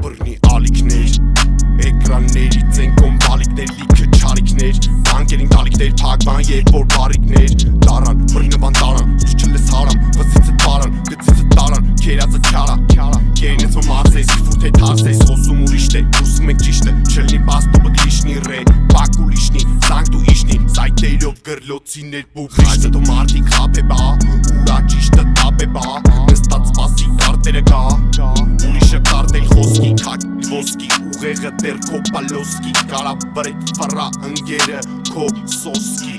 Բռնի ալիքներ Էկրաններից են կոմ բալիկներ լիքը չարիքներ Բանկերին տալիքներ փակման երբ որ բարիկներ Տարան, բռնվան տարան, դու չլես հարամ Վսիցը տարան, գծիցը տարան, կերածը չարա Կերինեց որ մարսես, ֆուտ է թարսես Խոսում ուրիշտ է, ուսում ենք ճիշտ է Չլնի պաստոպը կլիշնի ռե, բակու լիշնի Սանք դու իշնի, սայտերով գրլոցիներ Աշտը դու մարդիկ խապ է բա, ուրա ճիշտը տապ է բա Նստած սպասի կարտերը գա Ուրիշը կարտել խոսքի, քակ ոսկի Ուղեղը դեր քո պալոսկի Կարա վրետ վրա ընգերը քո սոսկի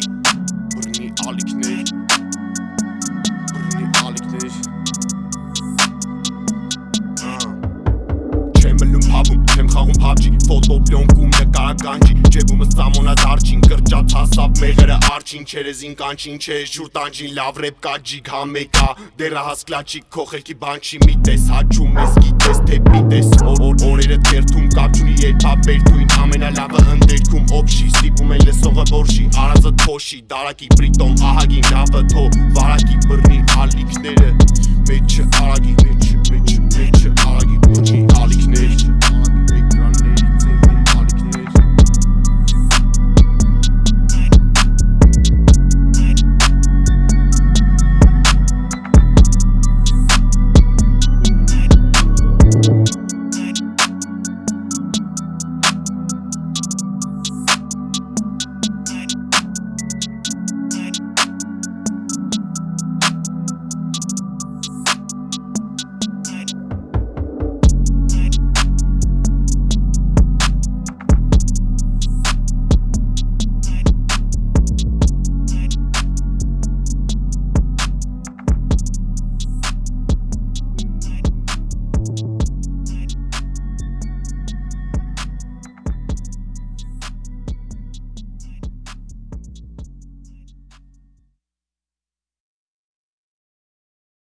խաղում PUBG Ֆոտո պլոնկում նկարականջի Ջեբումս սամոնա դարջին Կրճատ հասավ մեղրը արջին Չերեզին կանչին չէ շուր տանջին Լավ ռեպ կա ջիգ համեկա Դերա հասկլաչի քո խելքի բան չի մի տես Հաչում ես գիտես թե պիտես Օր օրերը թերթում կապ չունի երբ ապերթույն Ամենալավը ընդերքում օբշի Ստիպում են լսողը որշի Արածը թոշի Դարակի պրիտոմ ահագին լավը թո Վարակի բռնի ալիքները Մեջը արագի Մեջը մեջը մեջը արագի բռնի